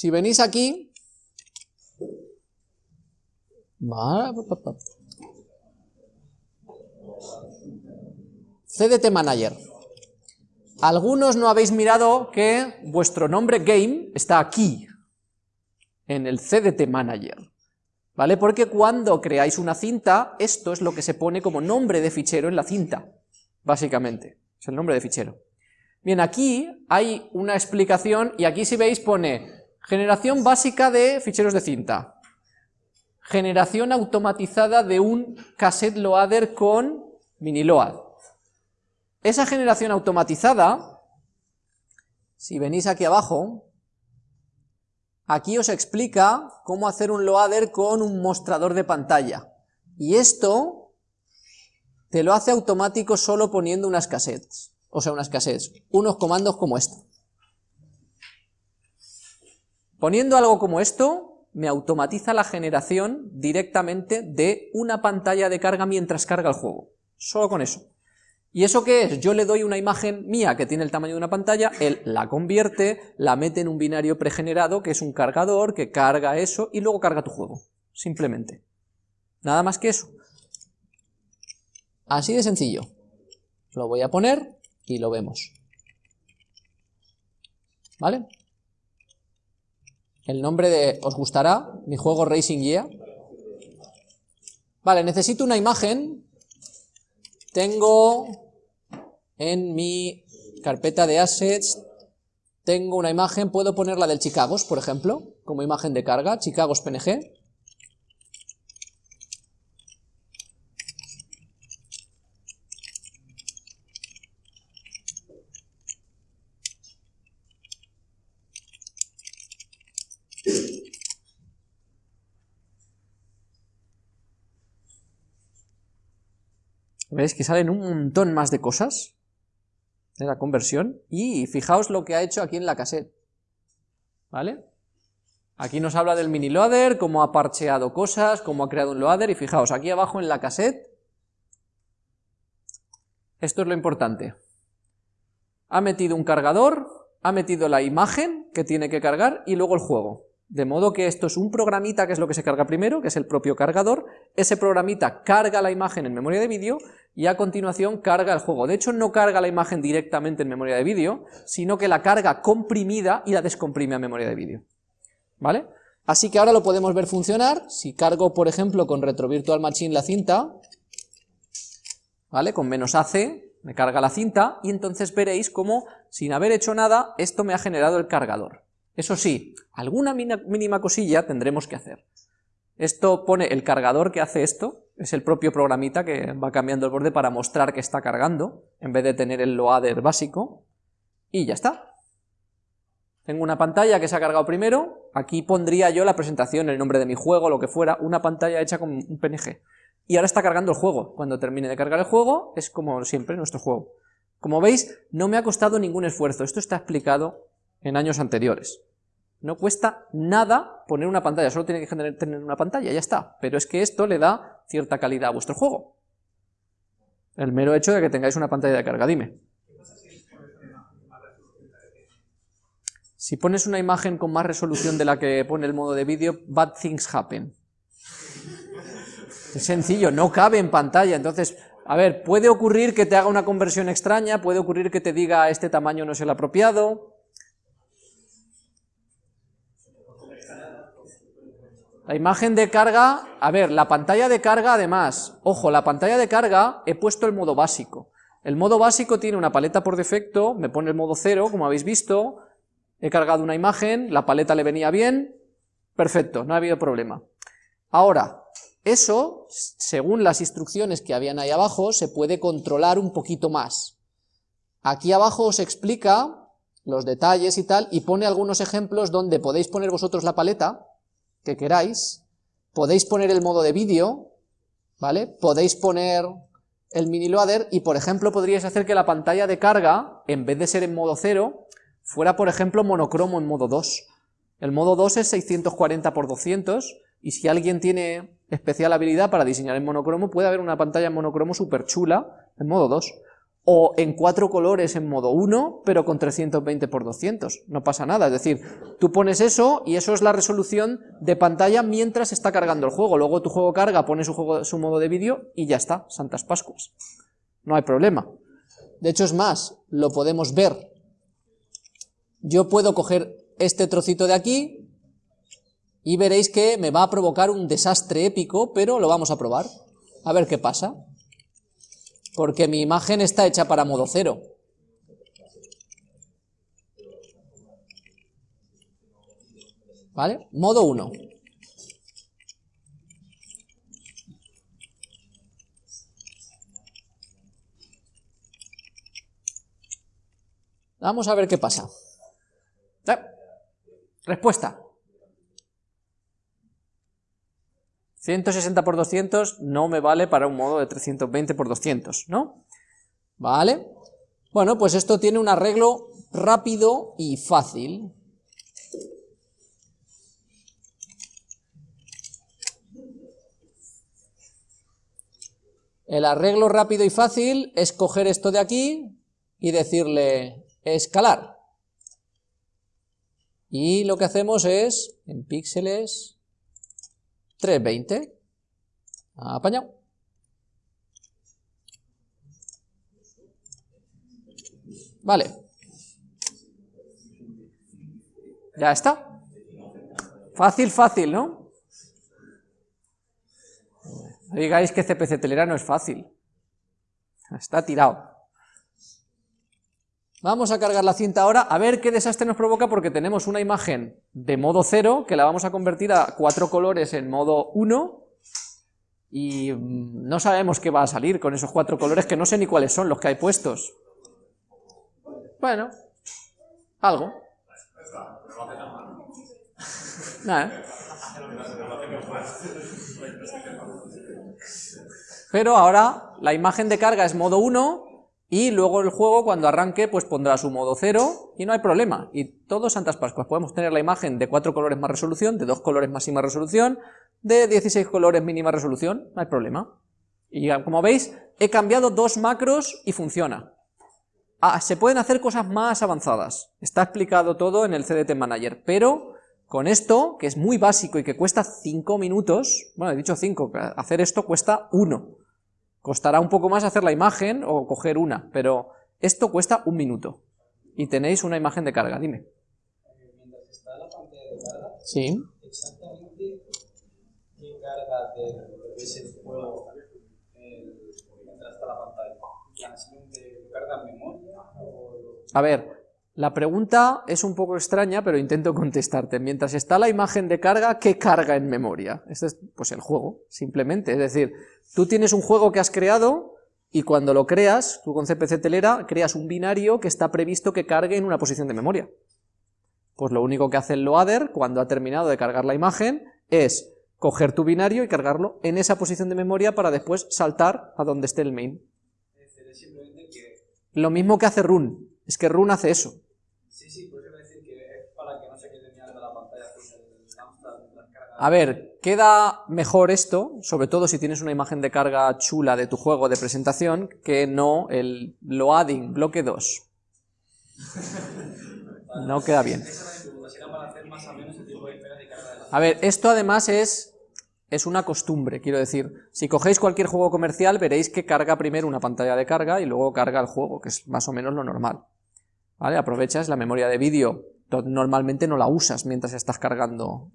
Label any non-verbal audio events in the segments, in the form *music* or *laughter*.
Si venís aquí, CDT Manager. Algunos no habéis mirado que vuestro nombre game está aquí, en el CDT Manager. ¿Vale? Porque cuando creáis una cinta, esto es lo que se pone como nombre de fichero en la cinta, básicamente. Es el nombre de fichero. Bien, aquí hay una explicación, y aquí si veis pone generación básica de ficheros de cinta, generación automatizada de un cassette loader con miniload. Esa generación automatizada, si venís aquí abajo, aquí os explica cómo hacer un loader con un mostrador de pantalla. Y esto te lo hace automático solo poniendo unas cassettes, o sea, unas cassettes, unos comandos como esto. Poniendo algo como esto, me automatiza la generación directamente de una pantalla de carga mientras carga el juego. Solo con eso. ¿Y eso qué es? Yo le doy una imagen mía que tiene el tamaño de una pantalla, él la convierte, la mete en un binario pregenerado, que es un cargador, que carga eso, y luego carga tu juego. Simplemente. Nada más que eso. Así de sencillo. Lo voy a poner y lo vemos. ¿Vale? El nombre de... ¿Os gustará? Mi juego Racing Gear. Vale, necesito una imagen tengo en mi carpeta de assets, tengo una imagen, puedo ponerla del Chicagos, por ejemplo, como imagen de carga, Chicagos PNG. ¿Veis que salen un montón más de cosas de la conversión? Y fijaos lo que ha hecho aquí en la cassette. ¿Vale? Aquí nos habla del mini loader, cómo ha parcheado cosas, cómo ha creado un loader, y fijaos, aquí abajo en la cassette, esto es lo importante. Ha metido un cargador, ha metido la imagen que tiene que cargar, y luego el juego. De modo que esto es un programita que es lo que se carga primero, que es el propio cargador, ese programita carga la imagen en memoria de vídeo y a continuación carga el juego. De hecho no carga la imagen directamente en memoria de vídeo, sino que la carga comprimida y la descomprime a memoria de vídeo. ¿Vale? Así que ahora lo podemos ver funcionar, si cargo por ejemplo con Retro Virtual Machine la cinta, ¿vale? Con menos AC, me carga la cinta y entonces veréis cómo sin haber hecho nada esto me ha generado el cargador. Eso sí, alguna mínima cosilla tendremos que hacer. Esto pone el cargador que hace esto, es el propio programita que va cambiando el borde para mostrar que está cargando, en vez de tener el loader básico, y ya está. Tengo una pantalla que se ha cargado primero, aquí pondría yo la presentación, el nombre de mi juego, lo que fuera, una pantalla hecha con un PNG. Y ahora está cargando el juego, cuando termine de cargar el juego, es como siempre nuestro juego. Como veis, no me ha costado ningún esfuerzo, esto está explicado en años anteriores. No cuesta nada poner una pantalla, solo tiene que tener una pantalla, ya está. Pero es que esto le da cierta calidad a vuestro juego. El mero hecho de que tengáis una pantalla de carga, dime. Si pones una imagen con más resolución de la que pone el modo de vídeo, bad things happen. Es sencillo, no cabe en pantalla, entonces, a ver, puede ocurrir que te haga una conversión extraña, puede ocurrir que te diga este tamaño no es el apropiado, La imagen de carga, a ver, la pantalla de carga además, ojo, la pantalla de carga he puesto el modo básico. El modo básico tiene una paleta por defecto, me pone el modo cero, como habéis visto, he cargado una imagen, la paleta le venía bien, perfecto, no ha habido problema. Ahora, eso, según las instrucciones que habían ahí abajo, se puede controlar un poquito más. Aquí abajo os explica los detalles y tal, y pone algunos ejemplos donde podéis poner vosotros la paleta, que queráis, podéis poner el modo de vídeo, ¿vale? Podéis poner el mini loader y por ejemplo podríais hacer que la pantalla de carga, en vez de ser en modo 0, fuera por ejemplo monocromo en modo 2. El modo 2 es 640 x 200 y si alguien tiene especial habilidad para diseñar en monocromo, puede haber una pantalla en monocromo súper chula en modo 2. O en cuatro colores en modo 1, pero con 320 x 200, no pasa nada, es decir, tú pones eso y eso es la resolución de pantalla mientras está cargando el juego, luego tu juego carga, pone su, juego, su modo de vídeo y ya está, Santas Pascuas, no hay problema. De hecho es más, lo podemos ver, yo puedo coger este trocito de aquí y veréis que me va a provocar un desastre épico, pero lo vamos a probar, a ver qué pasa porque mi imagen está hecha para modo cero. ¿Vale? Modo 1. Vamos a ver qué pasa. Respuesta. 160 por 200 no me vale para un modo de 320 por 200, ¿no? ¿Vale? Bueno, pues esto tiene un arreglo rápido y fácil. El arreglo rápido y fácil es coger esto de aquí y decirle escalar. Y lo que hacemos es, en píxeles, 320. Apañado. Vale. Ya está. Fácil, fácil, ¿no? No digáis que CPC Telera no es fácil. Está tirado. Vamos a cargar la cinta ahora, a ver qué desastre nos provoca porque tenemos una imagen de modo 0 que la vamos a convertir a cuatro colores en modo 1 y mm, no sabemos qué va a salir con esos cuatro colores que no sé ni cuáles son los que hay puestos. Bueno, algo. Pero ahora la imagen de carga es modo 1 y luego el juego cuando arranque pues pondrá su modo 0 y no hay problema. Y todos Santas Pascuas, podemos tener la imagen de 4 colores más resolución, de 2 colores máxima resolución, de 16 colores mínima resolución, no hay problema. Y como veis, he cambiado dos macros y funciona. Ah, se pueden hacer cosas más avanzadas, está explicado todo en el CDT Manager, pero con esto, que es muy básico y que cuesta 5 minutos, bueno, he dicho 5, hacer esto cuesta 1, Costará un poco más hacer la imagen o coger una, pero esto cuesta un minuto. Y tenéis una imagen de carga, dime. Mientras está la pantalla de carga, sí. exactamente qué carga de ese juego mientras está la pantalla. ¿Carga memoria? A ver, la pregunta es un poco extraña, pero intento contestarte. Mientras está la imagen de carga, ¿qué carga en memoria? Este es pues el juego, simplemente. Es decir, tú tienes un juego que has creado y cuando lo creas, tú con CPC Telera, creas un binario que está previsto que cargue en una posición de memoria. Pues lo único que hace el loader, cuando ha terminado de cargar la imagen, es coger tu binario y cargarlo en esa posición de memoria para después saltar a donde esté el main. Lo mismo que hace run, es que run hace eso. A ver, queda mejor esto, sobre todo si tienes una imagen de carga chula de tu juego de presentación, que no el loading bloque 2. *laughs* No queda bien. A ver, esto además es, es una costumbre, quiero decir, si cogéis cualquier juego comercial veréis que carga primero una pantalla de carga y luego carga el juego, que es más o menos lo normal. ¿Vale? Aprovechas la memoria de vídeo normalmente no la usas mientras estás cargando.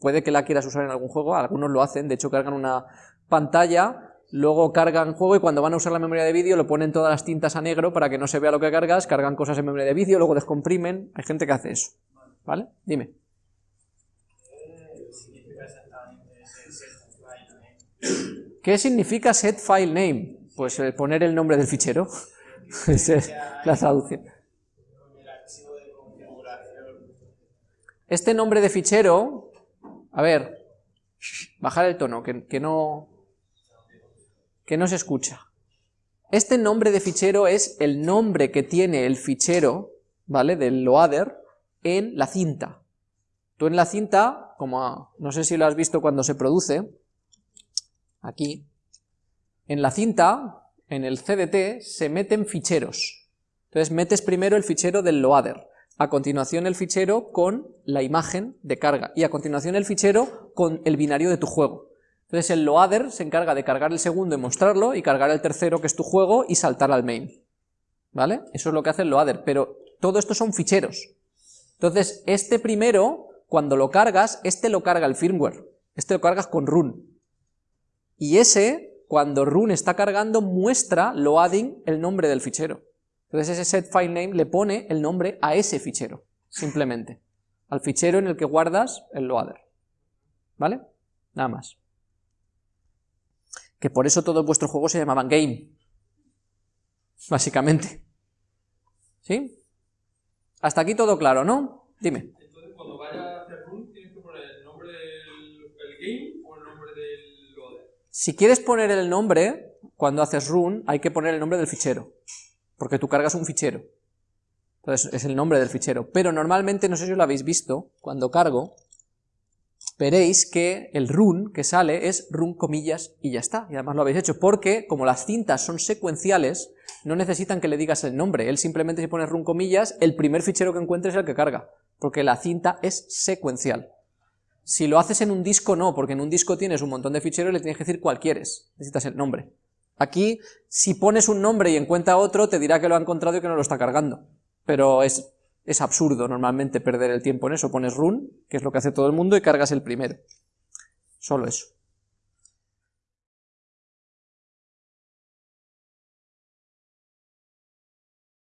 puede que la quieras usar en algún juego, algunos lo hacen, de hecho cargan una pantalla, luego cargan juego y cuando van a usar la memoria de vídeo lo ponen todas las tintas a negro para que no se vea lo que cargas, cargan cosas en memoria de vídeo, luego descomprimen, hay gente que hace eso. ¿Vale? Dime. ¿Qué significa set file name? Pues eh, poner el nombre del fichero. *laughs* Esa es la traducción. Este nombre de fichero, a ver, bajar el tono, que, no, que no se escucha. Este nombre de fichero es el nombre que tiene el fichero, ¿vale?, del loader en la cinta. Tú en la cinta, como no sé si lo has visto cuando se produce, aquí, en la cinta, en el CDT se meten ficheros. Entonces metes primero el fichero del loader, a continuación el fichero con la imagen de carga, y a continuación el fichero con el binario de tu juego. Entonces el loader se encarga de cargar el segundo y mostrarlo, y cargar el tercero que es tu juego y saltar al main. ¿Vale? Eso es lo que hace el loader, pero todo esto son ficheros. Entonces este primero, cuando lo cargas, este lo carga el firmware, este lo cargas con run. Y ese, cuando run está cargando, muestra loading el nombre del fichero. Entonces ese set file name le pone el nombre a ese fichero, simplemente, al fichero en el que guardas el loader, ¿vale? Nada más. Que por eso todos vuestros juegos se llamaban game, básicamente. ¿Sí? Hasta aquí todo claro, ¿no? Dime. Entonces cuando vaya a hacer run, tienes que poner el nombre del game o el nombre del loader. Si quieres poner el nombre, cuando haces run, hay que poner el nombre del fichero porque tú cargas un fichero. Entonces es el nombre del fichero. Pero normalmente, no sé si lo habéis visto, cuando cargo, veréis que el run que sale es run comillas y ya está. Y además lo habéis hecho, porque como las cintas son secuenciales, no necesitan que le digas el nombre. Él simplemente si pone run comillas, el primer fichero que encuentre es el que carga, porque la cinta es secuencial. Si lo haces en un disco, no, porque en un disco tienes un montón de ficheros y le tienes que decir cuál quieres. Necesitas el nombre. Aquí, si pones un nombre y encuentra otro, te dirá que lo ha encontrado y que no lo está cargando. Pero es, es absurdo normalmente perder el tiempo en eso. Pones run, que es lo que hace todo el mundo, y cargas el primero. Solo eso.